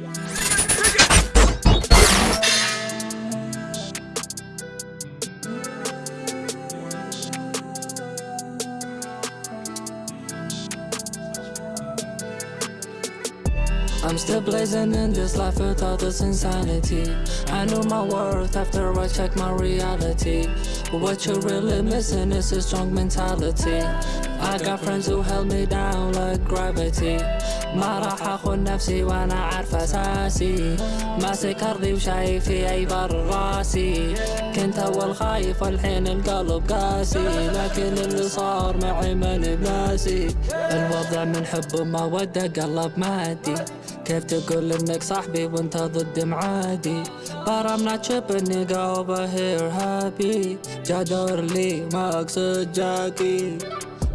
Podcast. I'm still blazing in this life without this insanity I know my worth after I check my reality What you're really missing is a strong mentality I got friends who held me down like gravity ما راح اخون نفسي وانا عارف اساسي ماسك ارضي وشايفي اي بر راسي كنت اول خايف والحين القلب قاسي. لكن اللي صار معي ماني بناسي. الوضع من حب ومودة قلب مادي. كيف تقول إنك صاحبي وأنت ضد معادي؟ But I'm not tripping nigga over here happy. جادور لي ما أقصد جاكي.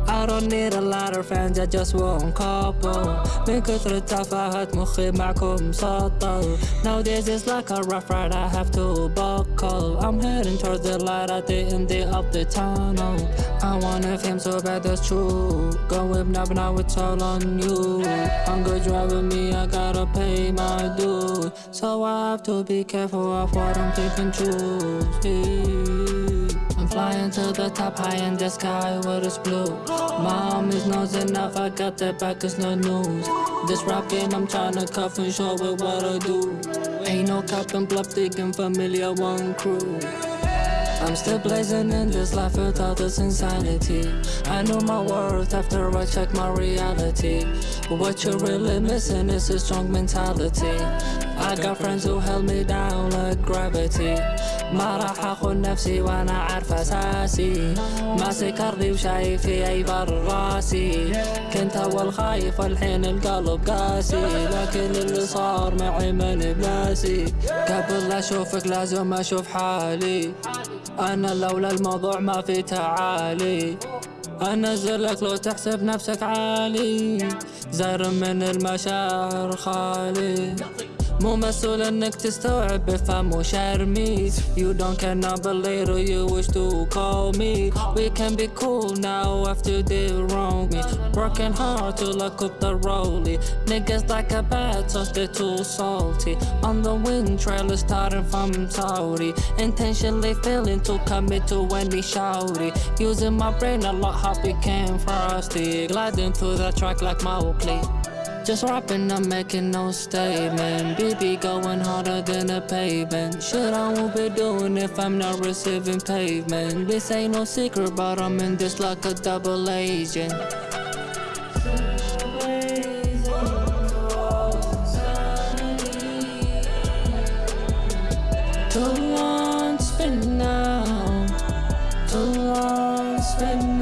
I don't need a lot of friends, I just want couple من كثر التفاهات مخي معكم سطل Nowadays it's like a rough ride, I have to buckle I'm heading towards the light at the end of the tunnel I want a fame so bad that's true Go whip now, now it's all on you Hunger driving me, I gotta pay my dues So I have to be careful of what I'm picking choose I'm flying to the top high in the sky where it's blue? My homies knows enough, I got their back, it's no news. This game I'm tryna cuff and show it what I do. Ain't no cap and bluff, thinking familiar one crew. I'm still blazing in this life without this insanity. I know my worth after I check my reality. What you're really missing is a strong mentality I got friends who held me down like gravity. ما راح أخون نفسي وأنا عارف أساسي. ماسك أرضي وشايفي اي بر راسي. كنت أول خايف والحين القلب قاسي. لكن اللي صار معي ماني بناسي قبل أشوفك لازم أشوف حالي. أنا لولا الموضوع ما في تعالي. انزلك لو تحسب نفسك عالي. زار من المشاعر خالي. مو مسؤول انك تستوعب بفهم وشرمي You don't care now but later you wish to call me We can be cool now after they wrong me Working hard to lock up the rollie Niggas like a bad sauce they're too salty On the wind trailer starting from Saudi Intentionally failing to commit to any shouty Using my brain a lot how became frosty Gliding through the track like Mowgli just rapping, I'm making no statement. BB going harder than a pavement. Shit, I won't be doing if I'm not receiving pavement. This ain't no secret, but I'm in this like a double agent. Too long spin now. Too long spin